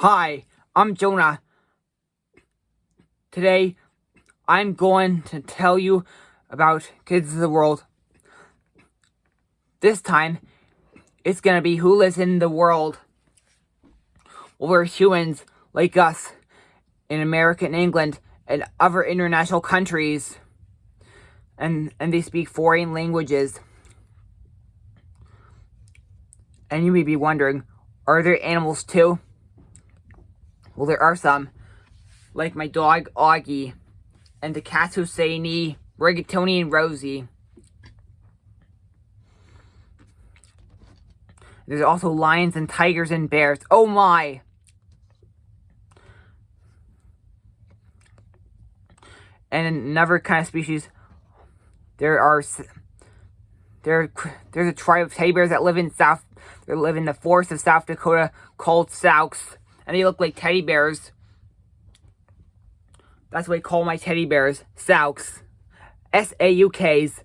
Hi, I'm Jonah. Today, I'm going to tell you about Kids of the World. This time, it's gonna be who lives in the world. Well, we're humans like us in America and England and other international countries. And, and they speak foreign languages. And you may be wondering, are there animals too? Well, there are some, like my dog Augie, and the cats Husseini, Rigatoni, and Rosie. There's also lions and tigers and bears. Oh my! And another kind of species, there are there there's a tribe of teddy bears that live in South they live in the forests of South Dakota called Sauks and they look like teddy bears. That's what I call my teddy bears, Sauks. S-A-U-Ks.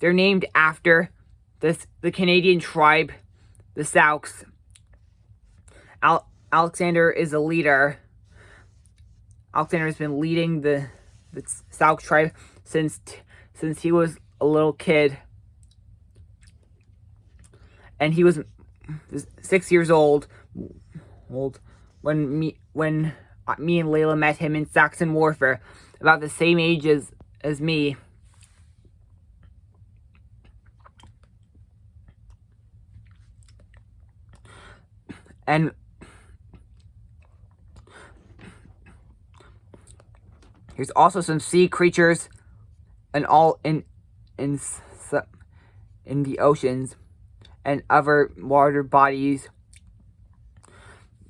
They're named after this the Canadian tribe, the Sauks. Al Alexander is a leader. Alexander has been leading the the Sauk tribe since since he was a little kid. And he was six years old, old when me when uh, me and Layla met him in Saxon Warfare, about the same age as as me. And there's also some sea creatures and all in in in the oceans and other water bodies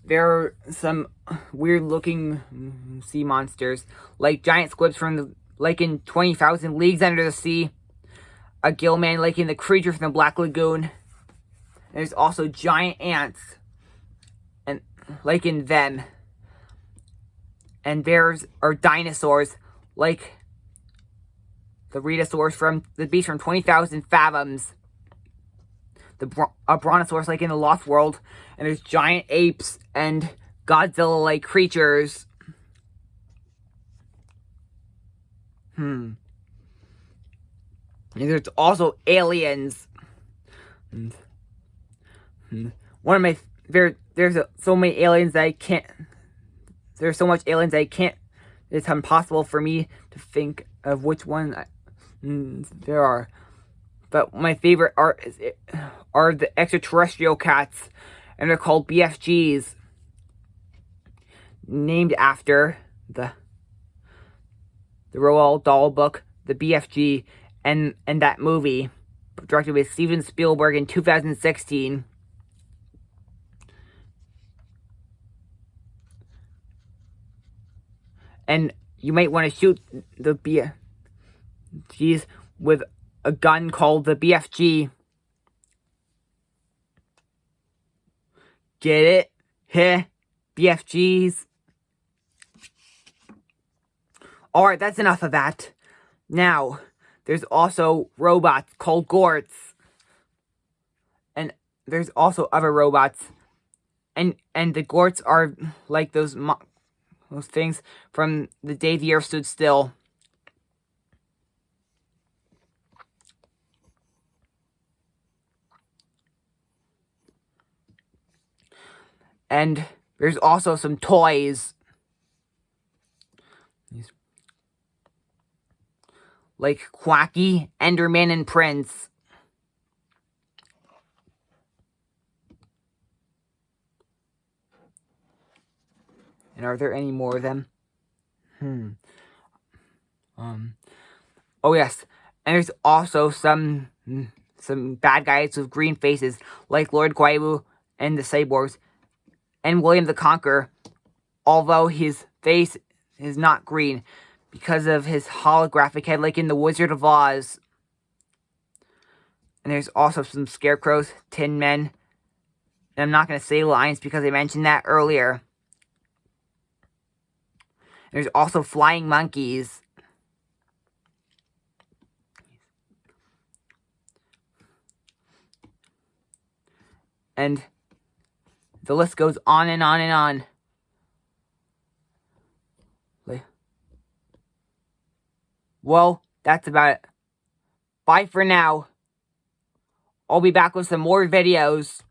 there are some weird looking sea monsters, like giant squids from the like in 20,000 Leagues Under the Sea, a gillman like in the creature from the Black Lagoon. There's also giant ants, and like in them. And there's are dinosaurs, like the Rhedosaurus from the beast from 20,000 Fathoms the a brontosaurus like in the Lost World, and there's giant apes and Godzilla-like creatures. Hmm. And there's also aliens. And, and one of my there there's a, so many aliens that I can't. There's so much aliens I can't. It's impossible for me to think of which one I, mm, there are. But my favorite are are the extraterrestrial cats, and they're called BFGs, named after the the Roald Dahl book, the BFG, and and that movie, directed by Steven Spielberg in 2016. And you might want to shoot the BFGs with a gun called the BFG. Get it? Heh? BFGs? Alright, that's enough of that. Now, there's also robots called Gorts. And there's also other robots. And and the Gorts are like those those things from the day the earth stood still. And there's also some toys. Like Quacky, Enderman, and Prince. And are there any more of them? Hmm. Um. Oh yes, and there's also some some bad guys with green faces, like Lord Guaiwu and the Cyborgs, and William the Conqueror, although his face is not green because of his holographic head like in The Wizard of Oz. And there's also some scarecrows, tin men. And I'm not going to say lions because I mentioned that earlier. There's also flying monkeys. And the list goes on and on and on. Well, that's about it. Bye for now. I'll be back with some more videos.